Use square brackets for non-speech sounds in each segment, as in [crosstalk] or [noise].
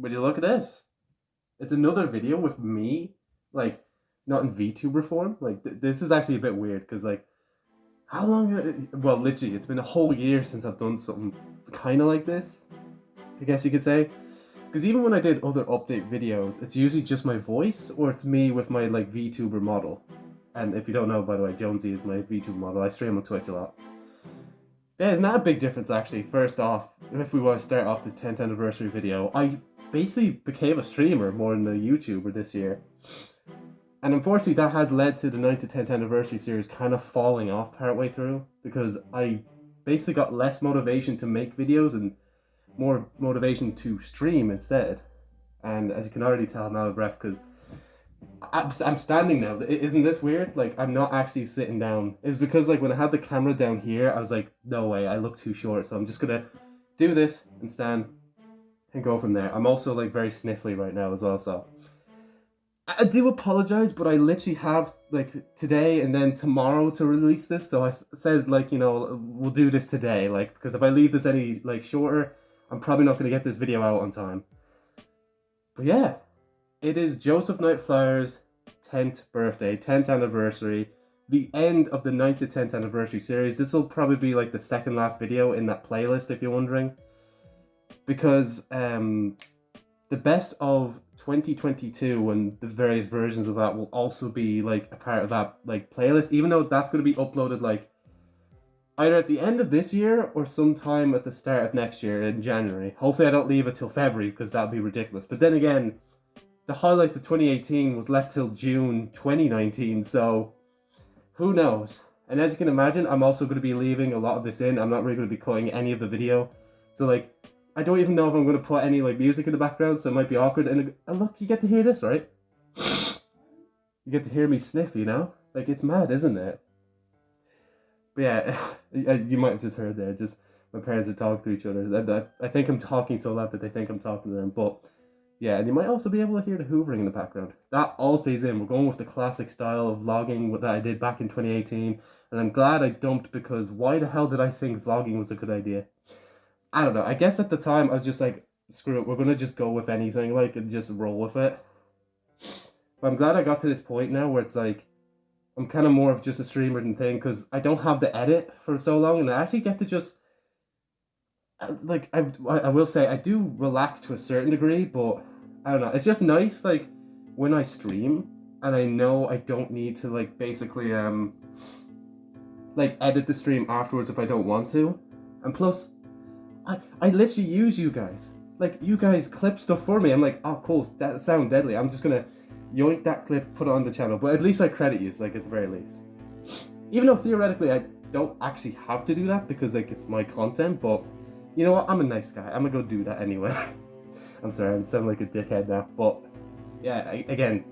Would you look at this? It's another video with me, like, not in VTuber form. Like, th- this is actually a bit weird because, like, how long? Uh, uh, well, literally, it's been a whole year since I've done something kind of like this. I guess you could say. Because even when I did other update videos, it's usually just my voice or it's me with my like VTuber model. And if you don't know, by the way, Jonesy is my VTuber model. I stream on Twitch a lot. Yeah, it's not a big difference actually. First off, if we want to start off this 10th anniversary video, I basically became a streamer more than a YouTuber this year. And unfortunately, that has led to the 9th to 10th anniversary series kind of falling off partway through because I basically got less motivation to make videos and more motivation to stream instead. And as you can already tell, I'm out of breath because I'm standing now. Isn't this weird? Like, I'm not actually sitting down. It's because, like, when I had the camera down here, I was like, no way, I look too short. So I'm just going to do this and stand and go from there. I'm also, like, very sniffly right now as well, so... I do apologize, but I literally have, like, today and then tomorrow to release this. So I said, like, you know, we'll do this today. Like, because if I leave this any, like, shorter, I'm probably not going to get this video out on time. But yeah, it is Joe's Night Flyer's 10th birthday, 10th anniversary, the end of the 9th to 10th anniversary series. This will probably be like the second last video in that playlist if you're wondering. Because um, the best of 2022 and the various versions of that will also be like a part of that like playlist, even though that's going to be uploaded like either at the end of this year or sometime at the start of next year in January. Hopefully I don't leave it till February because that'd be ridiculous. But then again, the highlights of 2018 was left till June 2019, so who knows? And as you can imagine, I'm also going to be leaving a lot of this in. I'm not really going to be cutting any of the video. So like, I don't even know if I'm going to put any like music in the background, so it might be awkward. And, and look, you get to hear this, right? [sighs] You get to hear me sniff, you know? Like, it's mad, isn't it? But yeah, [laughs] you might have just heard there, just my parents are talking to each other. I, I think I'm talking so loud that they think I'm talking to them. But yeah, and you might also be able to hear the hoovering in the background. That all stays in. We're going with the classic style of vlogging that I did back in 2018. And I'm glad I dumped because why the hell did I think vlogging was a good idea? I don't know. I guess at the time I was just like, screw it, we're to just go with anything, like, and just roll with it. But I'm glad I got to this point now where it's like, I'm kind of more of just a streamer than thing because I don't have the edit for so long and I actually get to just uh, like I, I will say I do relax to a certain degree but I don't know it's just nice like when I stream and I know I don't need to like basically um like edit the stream afterwards if I don't want to and plus I, I literally use you guys like you guys clip stuff for me I'm like oh cool that sound deadly I'm just gonna yoink that clip, put it on the channel. But at least I credit you, like at the very least. Even though theoretically I don't actually have to do that because like it's my content, but you know what? I'm a nice guy. I'm gonna go do that anyway. [laughs] I'm sorry, I'm sounding like a dickhead now, but yeah, I, again,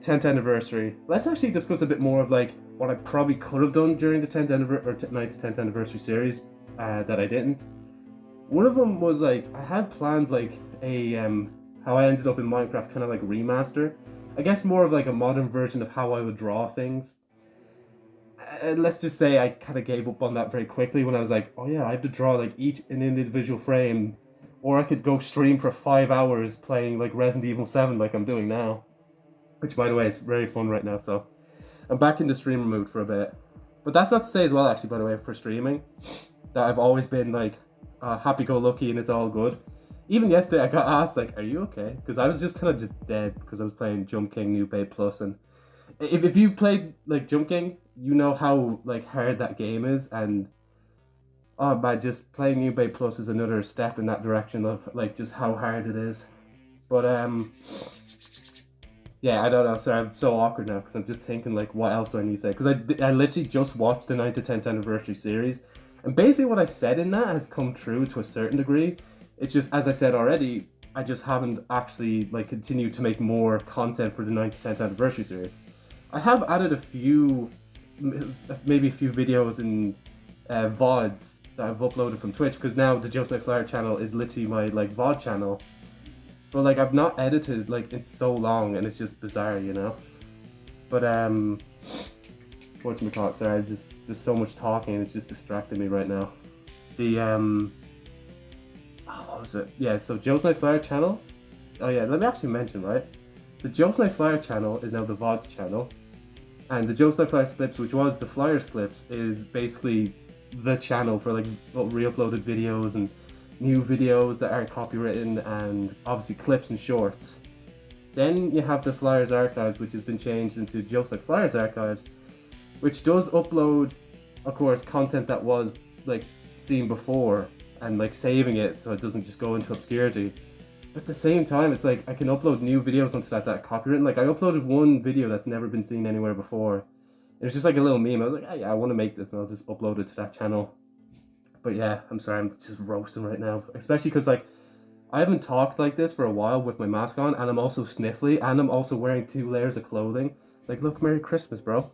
10th anniversary. Let's actually discuss a bit more of like what I probably could have done during the 10th anniversary or 9th to 10th anniversary series uh, that I didn't. One of them was like I had planned like a um, how I ended up in Minecraft kind of like remaster. I guess more of like a modern version of how I would draw things. Uh, let's just say I kind of gave up on that very quickly when I was like, oh yeah, I have to draw like each an individual frame. Or I could go stream for five hours playing like Resident Evil 7 like I'm doing now. Which by the way is very fun right now, so I'm back in the streamer mood for a bit. But that's not to say as well actually by the way for streaming that I've always been like uh, happy-go-lucky and it's all good even yesterday I got asked like, "Are you okay?" Because I was just kind of just dead because I was playing Jump King New Babe Plus, and if if you've played like Jump King, you know how like hard that game is, and oh man, just playing New Babe Plus is another step in that direction of like just how hard it is. But um, yeah, I don't know. Sorry, I'm so awkward now because I'm just thinking like, what else do I need to say? Because I I literally just watched the 9 to 10th anniversary series, and basically what I said in that has come true to a certain degree it's just, as I said already, I just haven't actually like continued to make more content for the 9 to 10th anniversary series. I have added a few, maybe a few videos and uh, VODs that I've uploaded from Twitch because now the Joe Night Flyer channel is literally my like VOD channel. But like I've not edited like in so long and it's just bizarre, you know? But um, whatchamacallit, sorry, just, there's so much talking it's just distracting me right now. The um, oh, what was it? Yeah, so Joe's Night Flyer channel. Oh yeah, let me actually mention right. The Joe's Night Flyer channel is now the VODs channel, and the Joe's Night Flyer clips, which was the Flyers clips, is basically the channel for like re-uploaded videos and new videos that aren't copywritten and obviously clips and shorts. Then you have the Flyers archives, which has been changed into Joe's Night Flyers archives, which does upload, of course, content that was like seen before and like saving it so it doesn't just go into obscurity. But at the same time, it's like I can upload new videos onto that that copywritten. Like I uploaded one video that's never been seen anywhere before. It was just like a little meme. I was like, oh, yeah, I want to make this, and I'll just upload it to that channel. But yeah, I'm sorry, I'm just roasting right now, especially because like I haven't talked like this for a while with my mask on, and I'm also sniffly, and I'm also wearing two layers of clothing. Like, look, Merry Christmas, bro.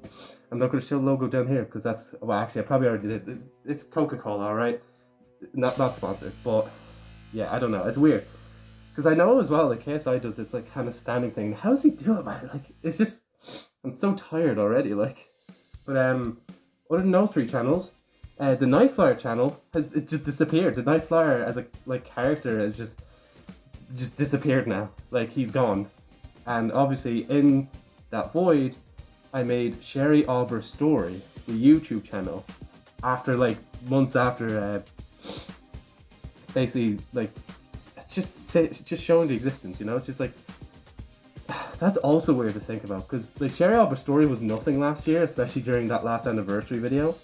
I'm not going to show logo down here because that's well, actually, I probably already did. It's Coca Cola, all right. Not not sponsored, but yeah, I don't know. It's weird because I know as well. Like KSI does this like kind of standing thing. How's he do it, man? Like, it's just I'm so tired already. Like, but um, other than those three channels, uh, the Night Flyer channel has it just disappeared. The Night Flyer as a like character has just just disappeared now. Like he's gone, and obviously in that void, I made Sherry Albert Story, the YouTube channel, after like months after uh, basically like just say, just showing the existence. You know, it's just like [sighs] that's also weird to think about because like Sherry Albert Story was nothing last year, especially during that last anniversary video.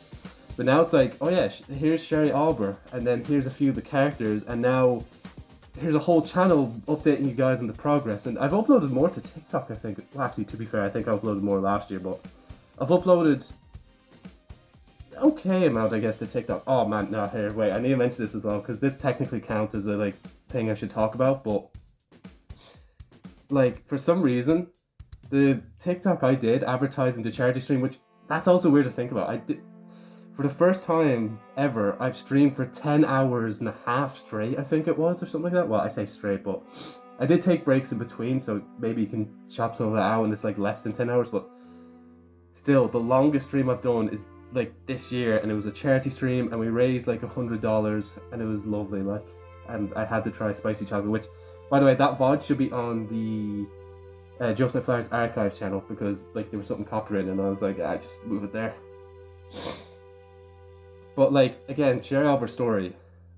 But now it's like, oh yeah, here's Sherry Albert, and then here's a few of the characters, and now here's a whole channel updating you guys on the progress. And I've uploaded more to TikTok, I think. Well, actually, to be fair, I think I uploaded more last year, but I've uploaded okay amount, I guess, to TikTok. Oh man, no, here, wait, I need to mention this as well, because this technically counts as a like thing I should talk about, but like for some reason, the TikTok I did advertising to charity stream, which that's also weird to think about. I did for the first time ever, I've streamed for 10 hours and a half straight, I think it was, or something like that. Well, I say straight, but I did take breaks in between, so maybe you can chop some of that out and it's like less than 10 hours, but still, the longest stream I've done is like this year, and it was a charity stream, and we raised like a hundred dollars, and it was lovely, like, and I had to try spicy chocolate, which, by the way, that VOD should be on the uh, Joe's Night Flyers archive channel, because like there was something copyrighted, and I was like, I ah, just move it there. But like again, Sherry Albert story,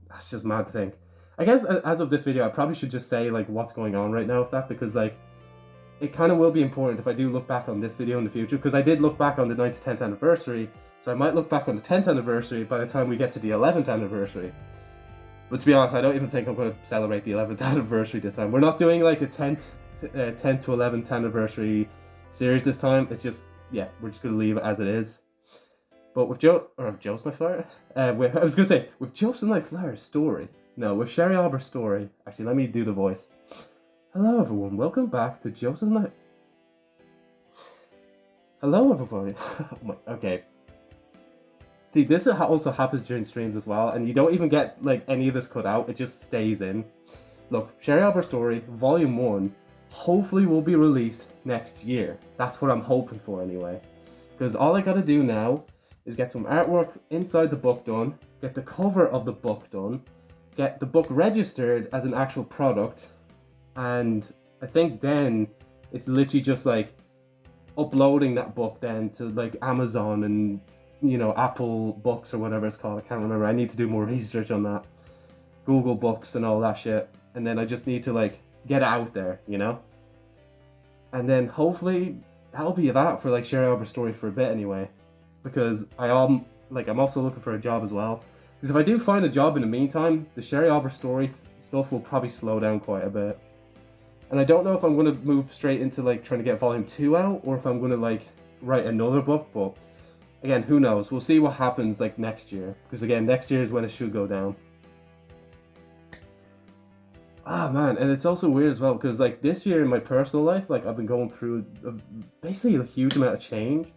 that's just mad to think. I guess as of this video, I probably should just say like what's going on right now with that because like it kind of will be important if I do look back on this video in the future because I did look back on the 9th to 10th anniversary, so I might look back on the 10th anniversary by the time we get to the 11th anniversary. But to be honest, I don't even think I'm going to celebrate the 11th [laughs] anniversary this time. We're not doing like a 10th, uh, 10th to 11th anniversary series this time. It's just, yeah, we're just going to leave it as it is. But with Joe, or Joe's Night Flyer, uh, with, I was gonna say with Night Flyer's story. No, with Sherry Albert's story. Actually, let me do the voice. Hello, everyone. Welcome back to Joseph Night. Hello, everybody. [laughs] okay. See, this also happens during streams as well, and you don't even get like any of this cut out. It just stays in. Look, Sherry Albert's story, Volume One, hopefully will be released next year. That's what I'm hoping for, anyway. Because all I gotta do now is get some artwork inside the book done, get the cover of the book done, get the book registered as an actual product, and I think then it's literally just like uploading that book then to like Amazon and you know Apple Books or whatever it's called. I can't remember. I need to do more [laughs] research on that. Google Books and all that shit. And then I just need to like get out there, you know? And then hopefully that'll be that for like Sherry Albert story for a bit anyway because I am like I'm also looking for a job as well. Because if I do find a job in the meantime, the Sherry Albert story stuff will probably slow down quite a bit. And I don't know if I'm going to move straight into like trying to get volume 2 out or if I'm going to like write another book, but again, who knows? We'll see what happens like next year. Because again, next year is when it should go down. Ah man, and it's also weird as well because like this year in my personal life, like I've been going through a, basically a huge amount of change.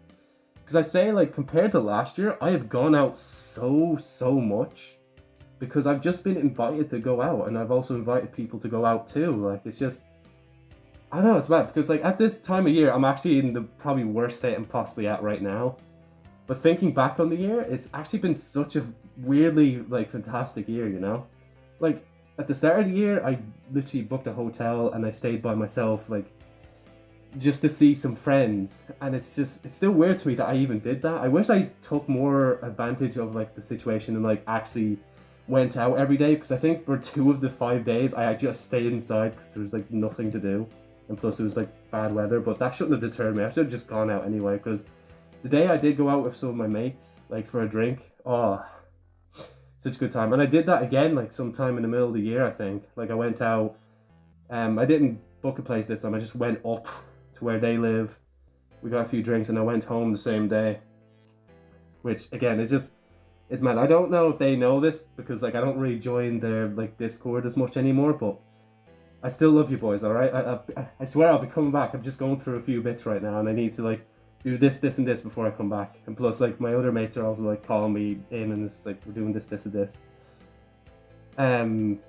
Because I say, like, compared to last year, I have gone out so, so much. Because I've just been invited to go out, and I've also invited people to go out too. Like, it's just. I don't know, it's bad. Because, like, at this time of year, I'm actually in the probably worst state I'm possibly at right now. But thinking back on the year, it's actually been such a weirdly, like, fantastic year, you know? Like, at the start of the year, I literally booked a hotel and I stayed by myself, like just to see some friends. And it's just it's still weird to me that I even did that. I wish I took more advantage of like the situation and like actually went out every day because I think for two of the five days I just stayed inside because there was like nothing to do, and plus it was like bad weather. But that shouldn't have deterred me. I should have just gone out anyway because the day I did go out with some of my mates like for a drink, oh such a good time. And I did that again, like sometime in the middle of the year, I think. Like I went out, um, I didn't book a place this time. I just went up to where they live. We got a few drinks, and I went home the same day. Which again is just, it's mad. I don't know if they know this because like I don't really join their like Discord as much anymore, but. I still love you boys, all right. I, I, I swear I'll be coming back. I'm just going through a few bits right now, and I need to like do this, this, and this before I come back. And plus, like, my other mates are also, like, calling me in and it's like, we're doing this, this, and this. Um,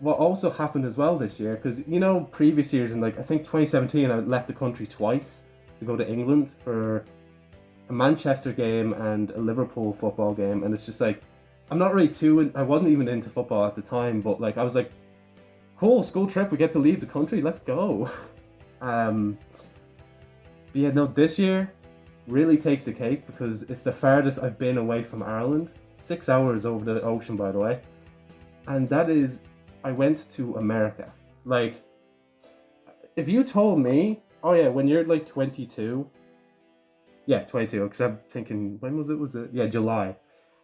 what also happened as well this year, because, you know, previous years, in, like, I think 2017, I left the country twice to go to England for a Manchester game and a Liverpool football game. And it's just like, I'm not really too, in, I wasn't even into football at the time, but, like, I was like, cool, school trip, we get to leave the country, let's go. [laughs] Um, but yeah, no, this year really takes the cake because it's the farthest I've been away from Ireland. Six hours over the ocean, by the way. And that is, I went to America. Like, if you told me, oh yeah, when you're like 22, yeah, 22, because I'm thinking, when was it? Was it? Yeah, July.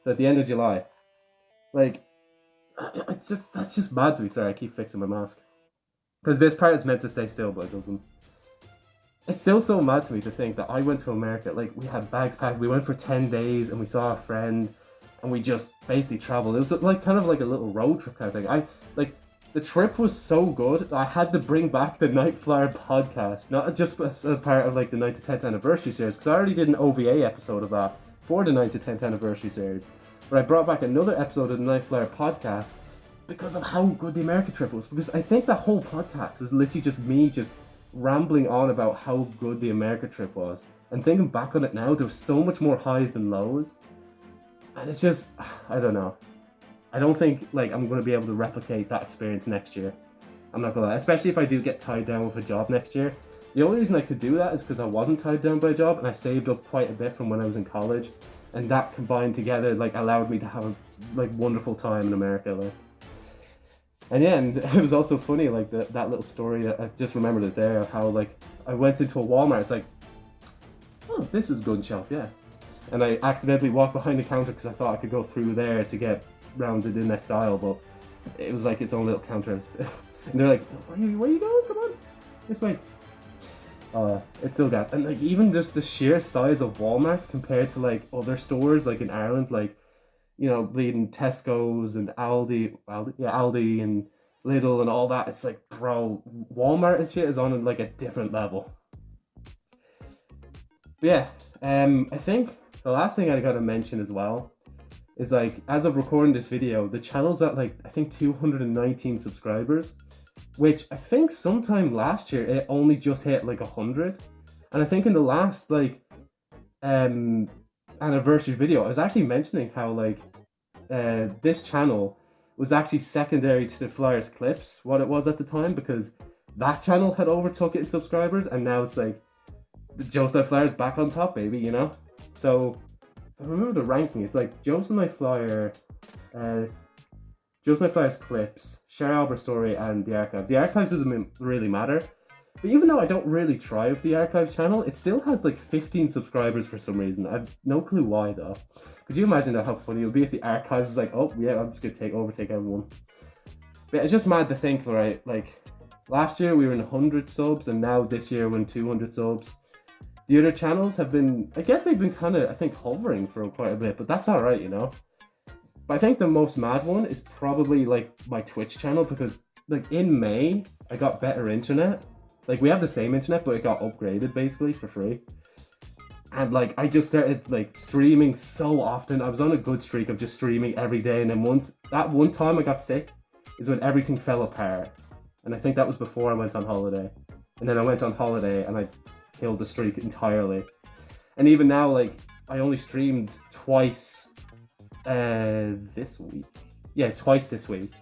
So at the end of July. Like, it's just, that's just mad to me. Sorry, I keep fixing my mask. Because this part is meant to stay still, but it doesn't. It's still so mad to me to think that I went to America. Like we had bags packed. We went for ten days and we saw a friend, and we just basically traveled. It was like kind of like a little road trip kind of thing. I like the trip was so good. I had to bring back the Night Flyer podcast, not just as a part of like the 9 to 10th anniversary series, because I already did an OVA episode of that for the 9 to 10th anniversary series. But I brought back another episode of the Night Flyer podcast because of how good the America trip was. Because I think the whole podcast was literally just me just rambling on about how good the America trip was. And thinking back on it now, there was so much more highs than lows. And it's just, I don't know. I don't think like I'm going to be able to replicate that experience next year. I'm not gonna lie, especially if I do get tied down with a job next year. The only reason I could do that is because I wasn't tied down by a job and I saved up quite a bit from when I was in college, and that combined together like allowed me to have a like wonderful time in America. Like, and yeah, and [laughs] it was also funny, like the, that little story. I just remembered it there. Of how like I went into a Walmart. It's like, oh, this is good shelf, yeah. And I accidentally walked behind the counter because I thought I could go through there to get round to the next aisle, but it was like its own little counter. [laughs] and they're like, where are, you, where are you going? Come on, this way. Uh, it's still gas. And like even just the sheer size of Walmart compared to like other stores like in Ireland, like you know, bleeding Tesco's and Aldi, Aldi, yeah, Aldi and Lidl and all that. It's like, bro, Walmart and shit is on like a different level. But yeah, um, I think the last thing I gotta mention as well is like, as of recording this video, the channel's at like, I think 219 subscribers, which I think sometime last year it only just hit like 100. And I think in the last like, um, anniversary video, I was actually mentioning how like uh, this channel was actually secondary to the Flyers Clips, what it was at the time, because that channel had overtook it in subscribers, and now it's like the Night Flyers back on top, baby, you know? So, I remember the ranking, it's like Joe's Night Flyer, uh, Joe's Night Flyers Clips, Sherry Albert Story, and The Archive. The Archive doesn't really matter, but even though I don't really try with the Archive channel, it still has like 15 subscribers for some reason. I've no clue why though. Could you imagine that how funny it would be if the Archives was like, oh yeah, I'm just gonna take overtake everyone. But it's just mad to think, right? Like last year we were in 100 subs, and now this year we're in 200 subs. The other channels have been, I guess they've been kind of, I think, hovering for quite a bit, but that's all right, you know. But I think the most mad one is probably like my Twitch channel because like in May I got better internet like we have the same internet, but it got upgraded basically for free. And like I just started like streaming so often. I was on a good streak of just streaming every day, and then once that one time I got sick is when everything fell apart. And I think that was before I went on holiday. And then I went on holiday and I killed the streak entirely. And even now, like I only streamed twice uh, this week. Yeah, twice this week.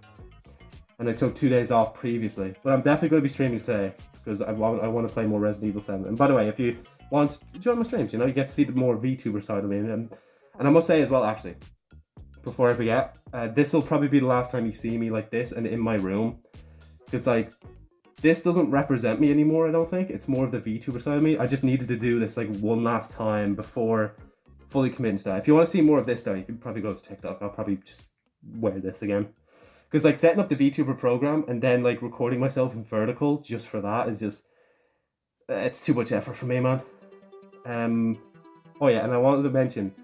and I took two days off previously. But I'm definitely going to be streaming today because I I want to play more Resident Evil 7. And by the way, if you want to join my streams, you know, you get to see the more VTuber side of me. And, and I must say as well, actually, before I forget, uh, this will probably be the last time you see me like this and in my room. Because like, this doesn't represent me anymore, I don't think. It's more of the VTuber side of me. I just needed to do this like one last time before fully committing to that. If you want to see more of this though, you can probably go to TikTok. I'll probably just wear this again. Because like setting up the VTuber program and then like recording myself in vertical just for that is just, it's too much effort for me, man. Um, oh yeah, and I wanted to mention,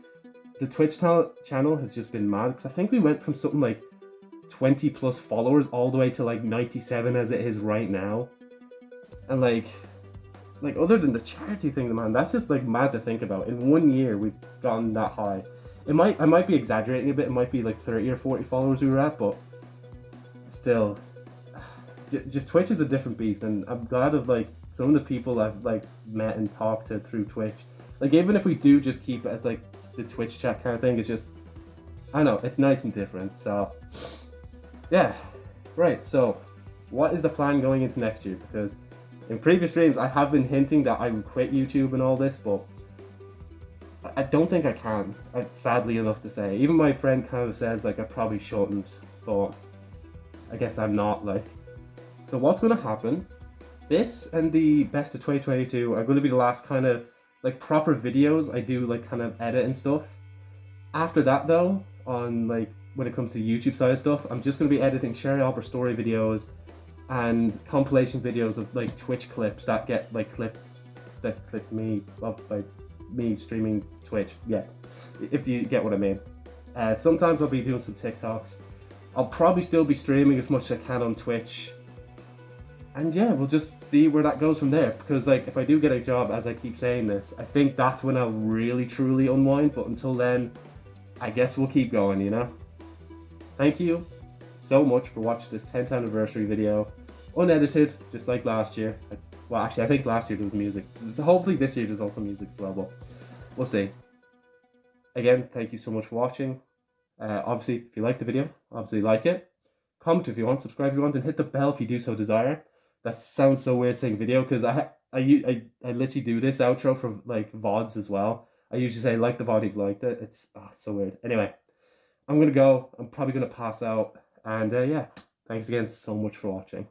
the Twitch channel has just been mad because I think we went from something like 20 plus followers all the way to like 97 as it is right now. And like, like other than the charity thing, man, that's just like mad to think about. In one year, we've gotten that high. It might, I might be exaggerating a bit. It might be like 30 or 40 followers we were at, but still, [sighs] just Twitch is a different beast. And I'm glad of like some of the people I've like met and talked to through Twitch. Like even if we do just keep it as like the Twitch chat kind of thing. It's just, I know, it's nice and different. So, yeah, right. So, what is the plan going into next year? Because in previous streams, I have been hinting that I would quit YouTube and all this, but I don't think I can. Uh, sadly enough to say, even my friend kind of says like I probably shouldn't, but I guess I'm not. Like, so what's going to happen? This and the best of 2022 are going to be the last kind of like proper videos I do like kind of edit and stuff. After that though, on like when it comes to YouTube side of stuff, I'm just gonna be editing Sherry Albert story videos and compilation videos of like Twitch clips that get like clip that clip me of like me streaming Twitch. Yeah, if you get what I mean. Uh, sometimes I'll be doing some TikToks. I'll probably still be streaming as much as I can on Twitch and yeah, we'll just see where that goes from there. Because like, if I do get a job, as I keep saying this, I think that's when I'll really truly unwind. But until then, I guess we'll keep going. You know. Thank you so much for watching this 10th anniversary video, unedited, just like last year. Well, actually, I think last year there was music. So hopefully this year there's also music as well. But we'll see. Again, thank you so much for watching. Uh, obviously, if you like the video, obviously like it. Comment if you want, subscribe if you want, and hit the bell if you do so desire that sounds so weird saying video because I, I I I literally do this outro for like vods as well. I usually say like the VOD if you liked it. It's oh, it's so weird. Anyway, I'm gonna go. I'm probably gonna pass out. And uh, yeah, thanks again so much for watching.